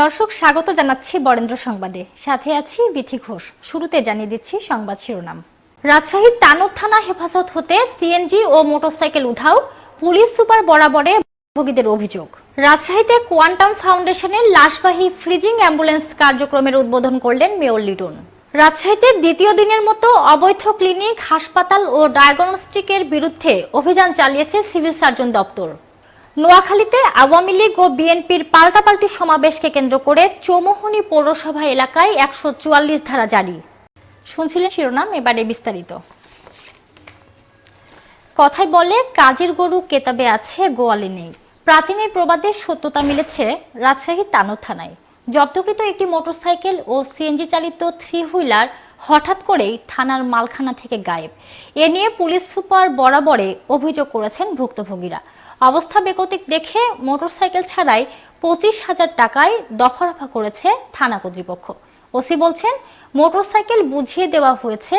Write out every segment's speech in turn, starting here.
দর্শক, স্বাগত জানাচ্ছি বরেন্দ্র সংবাদে। সাথে আছি বিথি ঘোষ। শুরুতে জানিয়ে দিচ্ছি সংবাদ শিরোনাম। রাজশাহীর তানোর থানা হেফাজত হতে সিএনজি ও মোটরসাইকেল উধাও, পুলিশ সুপার বরাবরে ভোগীদের অভিযোগ। রাজশাহীতে কোয়ান্টাম ফাউন্ডেশনের লাশবাহী ফ্রিজিং অ্যাম্বুলেন্স কার্যক্রমের উদ্বোধন করলেন মেয়র লিটন। রাজশাহীতে দ্বিতীয় দিনের মতো অবৈধ ক্লিনিক, হাসপাতাল ও ডায়াগনস্টিকের বিরুদ্ধে অভিযান চালিয়েছে সিভিল সার্জন দপ্তর। নোয়াখালীতে আওয়ামী লীগ ও বিএনপির পাল্টাপাল্টি সমাবেশকে কেন্দ্র করে চৌমোহনী পৌরসভা এলাকায় একশো চুয়াল্লিশ ধারা জারি। শুনছিলেন শিরোনাম, এবারে বিস্তারিত। কথায় বলে, কাজের গরু কেতাবে আছে, গোয়ালে নেই। প্রাচীনের প্রবাদে সত্যতা মিলেছে রাজশাহীর তানোর থানায়। জব্দকৃত একটি মোটরসাইকেল ও সিএনজি চালিত থ্রি হুইলার হঠাৎ করেই থানার মালখানা থেকে গায়েব। এ নিয়ে পুলিশ সুপার বরাবরে অভিযোগ করেছেন ভুক্তভোগীরা। অবস্থা বেগতিক দেখে মোটরসাইকেল ছাড়াই পঁচিশ হাজার টাকায় দফারফা করেছে থানা কর্তৃপক্ষ। ওসি বলছেন, মোটরসাইকেল বুঝিয়ে দেওয়া হয়েছে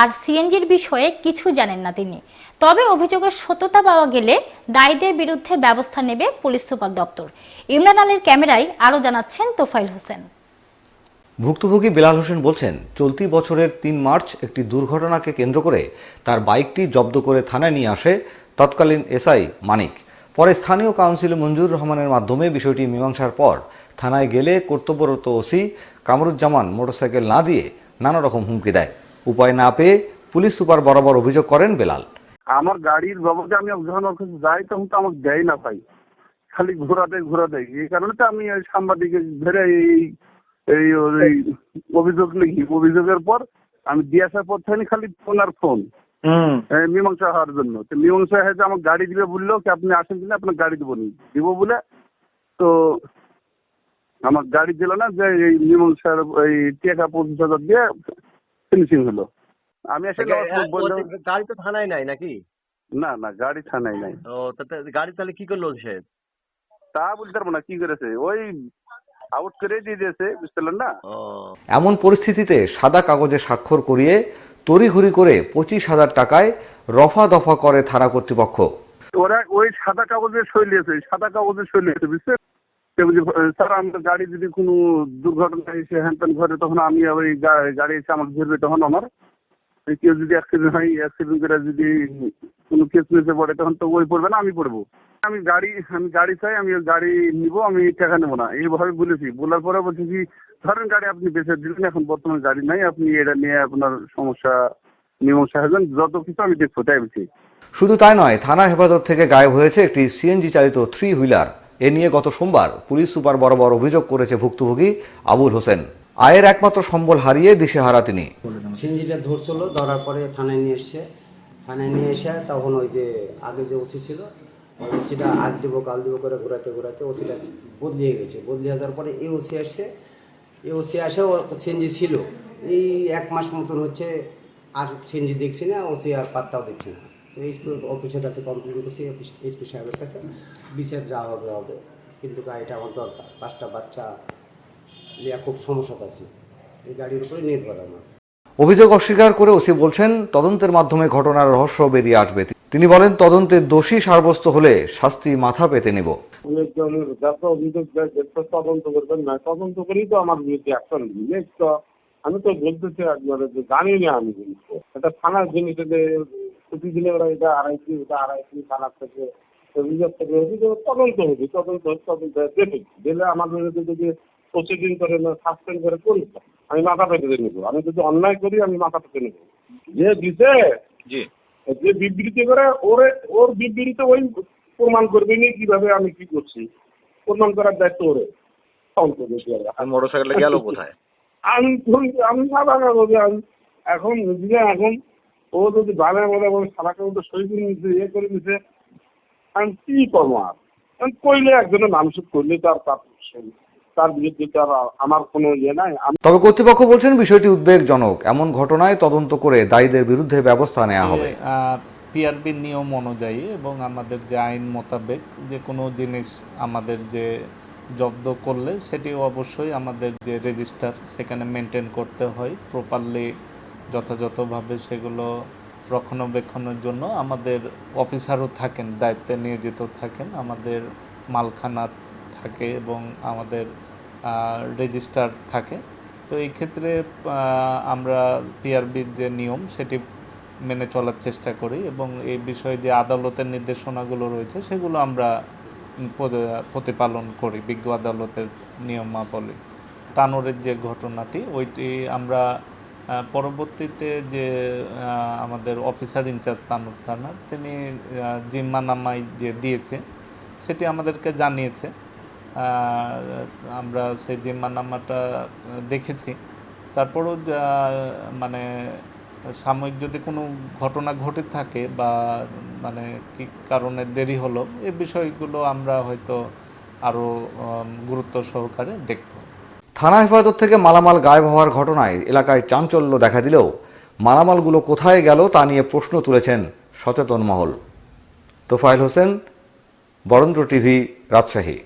আর সিএনজির বিষয়ে কিছু জানেন না তিনি। তবে অভিযোগের সত্যতা পাওয়া গেলে দায়ীদের বিরুদ্ধে ব্যবস্থা নেবে পুলিশ সুপার দপ্তর। ইমরান আলীর ক্যামেরায় আরও জানাচ্ছেন তোফাইল হোসেন। ভুক্তভোগী বেলাল হোসেন বলছেন, চলতি বছরের তিন মার্চ একটি দুর্ঘটনাকে কেন্দ্র করে তার বাইকটি জব্দ করে থানায় নিয়ে আসে তৎকালীন এসআই মানিক। পরে স্থানীয় কাউন্সিল মঞ্জুর রহমানের মাধ্যমে বিষয়টি মীমাংসার পর থানায় গেলে কর্তব্যরত ওসি কামরুজ্জামান মোটরসাইকেল না দিয়ে নানা রকম হুমকি দেয়। উপায় না পেয়ে পুলিশ সুপার বরাবর অভিযোগ করেন বেলাল। আমার গাড়ির বাবদে আমি যখন যাই, তখন তো আমাকে দেয় না ভাই। খালি ঘোরা দেয় ঘোরা দেয় এই কারণে তো আমি সাংবাদিকের ধরে এই এই অভিযোগ লিখি। অভিযোগের পর আমি দিয়ে আসার পর খালি ফোন আর ফোন। মীমাংসা হওয়ার জন্য। তো মীমাংসা হয়েছে আমার গাড়ি দিবে বলল কি আপনি আসেন কিনা? আপনার গাড়ি দেবো নি। দিব বলে তো আমার গাড়ি দিল না যে এই মীমাংসার এই টাকা পঁচিশ হাজার দিয়ে ফিনিশিং হলো। আমি এসে গাড়ি তো থানায় নাই নাকি? না না গাড়ি থানায় নাই। ও গাড়ি তাহলে কি করল সে? তা বলতে পারব না কি করেছে? ওই আউট করে দিয়ে দিয়েছে বুঝতে পারলেন না? এমন পরিস্থিতিতে সাদা কাগজে স্বাক্ষর করিয়ে তড়িঘড়ি করে পঁচিশ হাজার টাকায় রফা দফা করে থানা কর্তৃপক্ষ। ওরা ওই সাদা কাগজে সই লিয়েছে সাদা কাগজে সই লিয়েছে বুঝছেন? স্যার, আমার গাড়ি যদি কোনো দুর্ঘটনা এসে হ্যান ত্যান ঘরে তখন আমি ওই গা- গাড়ি এসে আমাকে ধরবে তখন আমার। কেউ যদি অ্যাক্সিডেন্ট হয় অ্যাক্সিডেন্ট করে যদি কোনো কেস মেসে পড়ে, তখন তো ওই পড়বে না, আমি পড়ব। আমি গাড়ি আমি গাড়ি চাই আমি গাড়ি নিব আমি টাকা নেব না। এইভাবে বলেছি। বলার পরে বলছি কি ধরেন গাড়ি আপনি বেঁচে দিলেন এখন বর্তমানে গাড়ি নাই আপনি এটা নিয়ে আপনার সমস্যা মীমাংসা হবেন যত কিছু আমি দেখব তাই বলছি। শুধু তাই নয় থানা হেফাজত থেকে গায়েব হয়েছে একটি সিএনজি চালিত থ্রি হুইলার এ নিয়ে গত সোমবার পুলিশ সুপার বরাবর অভিযোগ করেছে ভুক্তভোগী আবুল হোসেন। আয়ের একমাত্র সম্বল হারিয়ে দিশেহারা তিনি। সিঞ্জিটা ধরছিল ধরার পরে থানায় নিয়ে এসছে। থানায় নিয়ে এসে তখন ওই যে আগে যে ওসি ছিল ওসিটা আজ দেবো, কাল দেবো করে ঘোরাতে ঘোরাতে ওসিটা বদলিয়ে গেছে। বদলিয়ে যাওয়ার পরে এই ওসি আসছে। এই ওসি আসে, ও সিএনজি ছিল। এই এক মাস মতন হচ্ছে আর সিএনজি দেখছি না, ওসি আর পাত্তাও দেখছি না। তো এসপি অফিসের কাছে কমপ্লেন করছি এসপি সাহেবের কাছে। বিচার যা হবে হবে। কিন্তু গাড়িটা আমার দরকার। পাঁচটা বাচ্চা লিয়া খুব সমস্যা আছে। এই গাড়ির উপরে নির্ভর আমার। অভিযোগ অস্বীকার করে ওসি বলছেন, তদন্তের মাধ্যমে ঘটনার রহস্য বেরিয়ে আসবে। তিনি বলেন তদন্তে দোষী সাব্যস্ত হলে শাস্তি মাথা পেতে নেব। যত অভিযোগ তদন্ত করবেন না তদন্ত করেই তো আমার বিরুদ্ধে অ্যাকশন নিয়ে তো আমি তো বলতেছি একবারে যে জানি না আমি কিন্তু। এটা থানার জিনিস প্রতিদিনে ওরা এটা আড়াইশি ওটা আড়াইশি থানার থেকে অভিযোগ থেকে অভিযোগ তদন্ত হবে তদন্ত তদন্ত দেখে দিলে আমার বিরুদ্ধে যদি প্রতিদিন করে সাসপেন্ড করে করি আমি মাথা পেতে নেব। আমি যদি অন্যায় করি আমি মাথা পেতে নেব। যে দিছে জি। যে বিবৃতি করে ওরে ওর বিবৃতিতে ওই প্রমাণ করবে নি কীভাবে আমি কি করছি। প্রমাণ করার দায়িত্ব ওরে। গেল কোথায়? আমি আমি না বাধা করব আমি এখন বুঝলে এখন ও যদি বাধা বাধা বলে সারাকে মতো সই করে নিচ্ছে ইয়ে করে নিচ্ছে আমি কি করব আর? কইলে একজনের নামসুদ করলে তার তার তার বিরুদ্ধে তার আমার কোনো ইয়ে নাই। তবে কর্তৃপক্ষ বলছেন বিষয়টি উদ্বেগজনক। এমন ঘটনায় তদন্ত করে দায়ীদের বিরুদ্ধে ব্যবস্থা নেওয়া হবে। পিআরবির নিয়ম অনুযায়ী এবং আমাদের যে আইন মোতাবেক যে কোনো জিনিস আমাদের যে জব্দ করলে সেটি অবশ্যই আমাদের যে রেজিস্টার সেখানে মেনটেন করতে হয়। প্রপারলি যথাযথভাবে সেগুলো রক্ষণাবেক্ষণের জন্য আমাদের অফিসারও থাকেন দায়িত্বে নিয়োজিত থাকেন। আমাদের মালখানা থাকে এবং আমাদের রেজিস্টার থাকে। তো এই ক্ষেত্রে আমরা পিআরবির যে নিয়ম, সেটি মেনে চলার চেষ্টা করি এবং এই বিষয়ে যে আদালতের নির্দেশনাগুলো রয়েছে, সেগুলো আমরা প্রতিপালন করি বিজ্ঞ আদালতের নিয়মাবলী। তানোরের যে ঘটনাটি, ওইটি আমরা পরবর্তীতে যে আমাদের অফিসার ইনচার্জ তানোর থানার, তিনি জিম্মানামাই যে দিয়েছে, সেটি আমাদেরকে জানিয়েছে। আমরা সেই জিম্মানামাটা দেখেছি। তারপরও মানে সাময়িক যদি কোনো ঘটনা ঘটে থাকে বা মানে কি কারণে দেরি হলো এই বিষয়গুলো আমরা হয়তো আরও গুরুত্ব সহকারে দেখব। থানা হেফাজত থেকে মালামাল গায়েব হওয়ার ঘটনায় এলাকায় চাঞ্চল্য দেখা দিলেও মালামালগুলো কোথায় গেল তা নিয়ে প্রশ্ন তুলেছেন সচেতন মহল। তোফায়েল হোসেন, বরেন্দ্র টিভি, রাজশাহী।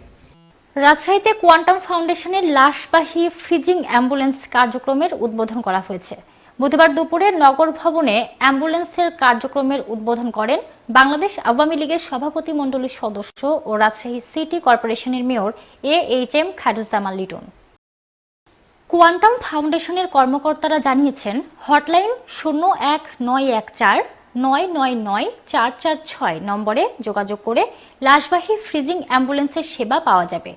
রাজশাহীতে কোয়ান্টাম ফাউন্ডেশনের লাশবাহী ফ্রিজিং অ্যাম্বুলেন্স কার্যক্রমের উদ্বোধন করা হয়েছে। বুধবার দুপুরে নগর ভবনে অ্যাম্বুলেন্সের কার্যক্রমের উদ্বোধন করেন বাংলাদেশ আওয়ামী লীগের সভাপতি মণ্ডলীর সদস্য ও রাজশাহী সিটি কর্পোরেশনের mayor A H M Khairuzzaman Liton. Quantum ফাউন্ডেশনের কর্মকর্তারা জানিয়েছেন, হটলাইন শূন্য এক নয় এক চার নয় নয় নয় চার চার ছয় নম্বরে যোগাযোগ করে লাশবাহী ফ্রিজিং অ্যাম্বুলেন্সের সেবা পাওয়া যাবে।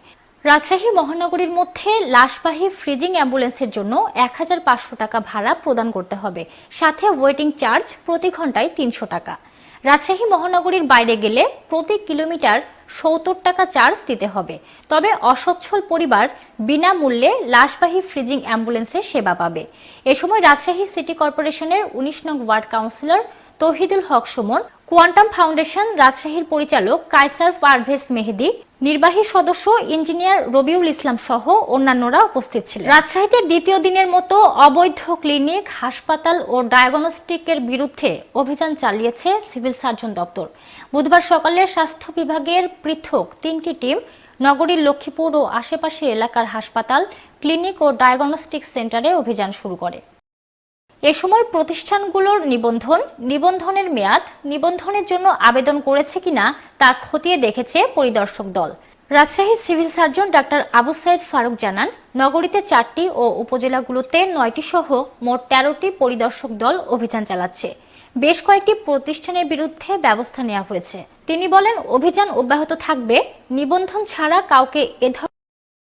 রাজশাহী মহানগরীর মধ্যে লাশবাহী ফ্রিজিং অ্যাম্বুলেন্সের জন্য এক হাজার পাঁচশো টাকা ভাড়া প্রদান করতে হবে। সাথে ওয়েটিং চার্জ প্রতি ঘন্টায় তিনশো টাকা। রাজশাহী মহানগরীর বাইরে গেলে প্রতি কিলোমিটার সত্তর টাকা চার্জ দিতে হবে। তবে অসচ্ছল পরিবার বিনামূল্যে লাশবাহী ফ্রিজিং অ্যাম্বুলেন্সের সেবা পাবে। এ সময় রাজশাহী সিটি কর্পোরেশনের উনিশ নং ward councillor Tauhidul Haque Sumon, quantum foundation রাজশাহীর পরিচালক কাইসার পারভেজ মেহেদি, নির্বাহী সদস্য ইঞ্জিনিয়ার রবিউল ইসলাম সহ অন্যান্যরা উপস্থিত ছিলেন। রাজশাহীতে দ্বিতীয় দিনের মতো অবৈধ ক্লিনিক, হাসপাতাল ও ডায়াগনস্টিকের বিরুদ্ধে অভিযান চালিয়েছে সিভিল সার্জন দপ্তর। বুধবার সকালে স্বাস্থ্য বিভাগের পৃথক তিনটি টিম নগরীর লক্ষ্মীপুর ও আশেপাশের এলাকার হাসপাতাল, ক্লিনিক ও ডায়াগনস্টিক সেন্টারে অভিযান শুরু করে। এ সময় প্রতিষ্ঠানগুলোর নিবন্ধন, নিবন্ধনের মেয়াদ, নিবন্ধনের জন্য আবেদন করেছে কিনা তা খতিয়ে দেখেছে পরিদর্শক দল। Rajshahi civil surgeon doctor Abu Saeed Faruk জানান, নগরীতে চারটি ও উপজেলাগুলোতে নয়টি সহ মোট তেরোটি পরিদর্শক দল অভিযান চালাচ্ছে। বেশ কয়েকটি প্রতিষ্ঠানের বিরুদ্ধে ব্যবস্থা নেওয়া হয়েছে। তিনি বলেন, অভিযান অব্যাহত থাকবে। নিবন্ধন ছাড়া কাউকে এ ধরনের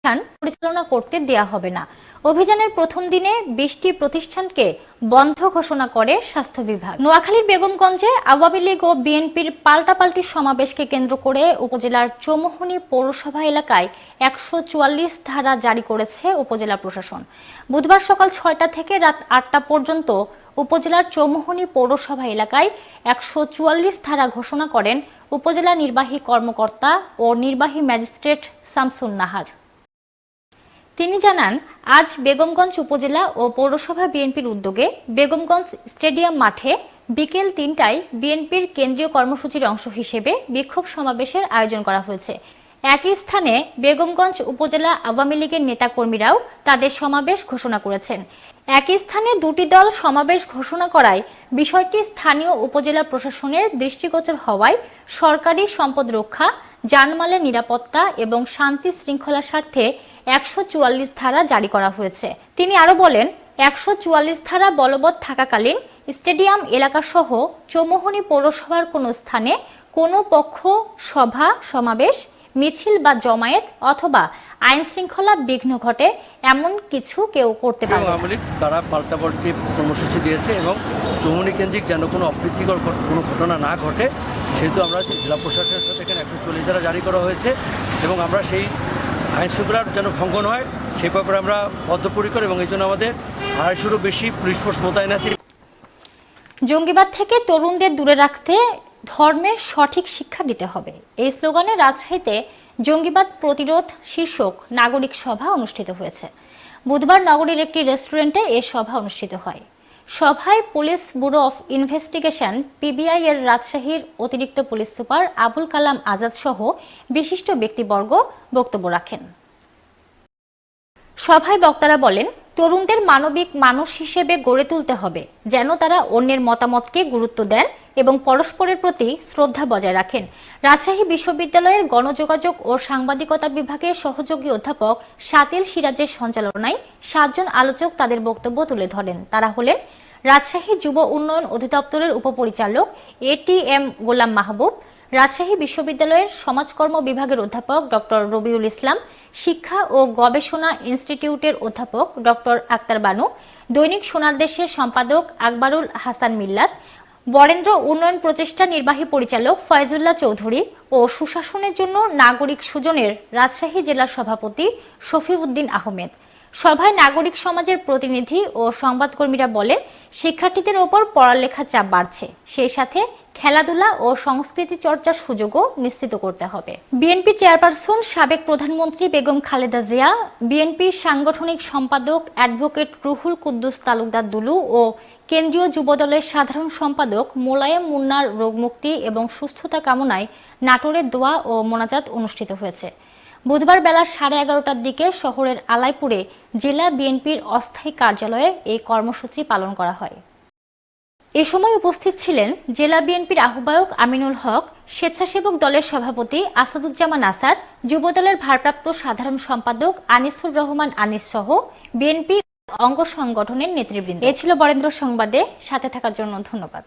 প্রতিষ্ঠান পরিচালনা করতে দেয়া হবে না। অভিযানের প্রথম দিনে বিশটি প্রতিষ্ঠানকে বন্ধ ঘোষণা করে স্বাস্থ্য বিভাগ। নোয়াখালীর বেগমগঞ্জে আওয়ামী লীগ ও বিএনপির পাল্টাপাল্টি সমাবেশকে কেন্দ্র করে উপজেলার চৌমুহনী পৌরসভা এলাকায় একশো চুয়াল্লিশ ধারা জারি করেছে উপজেলা প্রশাসন। বুধবার সকাল ছয়টা থেকে রাত আটটা পর্যন্ত উপজেলার চৌমুহনী পৌরসভা এলাকায় একশো চুয়াল্লিশ ধারা ঘোষণা করেন উপজেলা নির্বাহী কর্মকর্তা ও নির্বাহী ম্যাজিস্ট্রেট শামসুন নাহার তিনি জানান, আজ বেগমগঞ্জ উপজেলা ও পৌরসভা বিএনপির উদ্যোগে বেগমগঞ্জ স্টেডিয়াম মাঠে বিকেল তিনটায় বিএনপির কেন্দ্রীয় কর্মসূচির অংশ হিসেবে বিক্ষোভ সমাবেশের আয়োজন করা হয়েছে। একই স্থানে বেগমগঞ্জ উপজেলা আওয়ামী লীগের নেতাকর্মীরাও তাদের সমাবেশ ঘোষণা করেছেন। একই স্থানে দুটি দল সমাবেশ ঘোষণা করায় বিষয়টি স্থানীয় উপজেলা প্রশাসনের দৃষ্টিগোচর হওয়ায় সরকারি সম্পদ রক্ষা জানমালের নিরাপত্তা এবং শান্তি শৃঙ্খলার স্বার্থে একশো চুয়াল্লিশ ধারা জারি করা হয়েছে তিনি আরও বলেন, একশো চুয়াল্লিশ ধারা বলবৎ থাকাকালীন স্টেডিয়াম এলাকাসহ চৌমোহনী পৌরসভার কোনো স্থানে কোনো পক্ষ, সভা, সমাবেশ, মিছিল বা জমায়েত অথবা আইন শৃঙ্খলা বিঘ্ন ঘটে এমন কিছু কেউ করতে পারবে না। আওয়ামী লীগ তারা পাল্টাপাল্টি কর্মসূচি দিয়েছে এবং চৌমনি কেন্দ্রিক যেন কোনো অপ্রীতিকর কোনো ঘটনা না ঘটে, সেহেতু আমরা জেলা প্রশাসনের সাথে এখানে একশো চল্লিশ জারি করা হয়েছে এবং আমরা সেই আইন শৃঙ্খলার যেন ভঙ্গন হয়, সেই ব্যাপারে আমরা বদ্ধপরিকর এবং এই জন্য আমাদের আড়াইশোরও বেশি পুলিশ ফোর্স মোতায়েন আছে। জঙ্গিবাদ থেকে তরুণদের দূরে রাখতে ধর্মের সঠিক শিক্ষা দিতে হবে। এই স্লোগানে রাজশাহীতে জঙ্গিবাদ প্রতিরোধ শীর্ষক নাগরিক সভা অনুষ্ঠিত হয়েছে। বুধবার নগরীর একটি রেস্টুরেন্টে এ সভা অনুষ্ঠিত হয়। সভায় police bureau of investigation, PBI এর রাজশাহীর অতিরিক্ত পুলিশ সুপার আবুল কালাম আজাদ সহ বিশিষ্ট ব্যক্তিবর্গ বক্তব্য রাখেন। সভায় বক্তারা বলেন, তরুণদের মানবিক মানুষ হিসেবে গড়ে তুলতে হবে, যেন তারা অন্যের মতামতকে গুরুত্ব দেন এবং পরস্পরের প্রতি শ্রদ্ধা বজায় রাখেন। রাজশাহী বিশ্ববিদ্যালয়ের গণযোগাযোগ ও সাংবাদিকতা বিভাগের সহযোগী অধ্যাপক সাতিল সিরাজের সঞ্চালনায় সাতজন আলোচক তাদের বক্তব্য তুলে ধরেন। তারা হলেন রাজশাহী যুব উন্নয়ন অধিদপ্তরের উপপরিচালক এটিএম গোলাম মাহবুব, রাজশাহী বিশ্ববিদ্যালয়ের সমাজকর্ম বিভাগের অধ্যাপক ডক্টর রবিউল ইসলাম, শিক্ষা ও গবেষণা ইনস্টিটিউটের অধ্যাপক ডক্টর আক্তার বানু, দৈনিক সোনার দেশের সম্পাদক আকবরুল হাসান মিল্লাত, বরেন্দ্র উন্নয়ন প্রচেষ্টা নির্বাহী পরিচালক ফয়জুল্লাহ চৌধুরী ও সুশাসনের জন্য নাগরিক সুজনের রাজশাহী জেলার সভাপতি শফিউদ্দিন আহমেদ। সভায় নাগরিক সমাজের প্রতিনিধি ও সংবাদকর্মীরা বলেন, শিক্ষার্থীদের ওপর পড়ালেখার চাপ বাড়ছে। সেই সাথে খেলাধুলা ও সংস্কৃতি চর্চার সুযোগও নিশ্চিত করতে হবে। বিএনপি চেয়ারপারসন সাবেক প্রধানমন্ত্রী বেগম খালেদা জিয়া, বিএনপি সাংগঠনিক সম্পাদক অ্যাডভোকেট রুহুল কুদ্দুস তালুকদার দুলু ও কেন্দ্রীয় যুবদলের সাধারণ সম্পাদক মোলায়েম মুন্নার রোগমুক্তি এবং সুস্থতা কামনায় নাটোরের দোয়া ও মোনাজাত অনুষ্ঠিত হয়েছে। বুধবার বেলা সাড়ে এগারোটার দিকে শহরের আলাইপুরে জেলা বিএনপির অস্থায়ী কার্যালয়ে এই কর্মসূচি পালন করা হয়। এ সময় উপস্থিত ছিলেন জেলা বিএনপির আহ্বায়ক আমিনুল হক, স্বেচ্ছাসেবক দলের সভাপতি আসাদুজ্জামান আসাদ, যুবদলের ভারপ্রাপ্ত সাধারণ সম্পাদক আনিসুর রহমান আনিস সহ বিএনপি অঙ্গ সংগঠনের নেতৃবৃন্দ। এ ছিল বরেন্দ্র সংবাদে, সাথে থাকার জন্য ধন্যবাদ।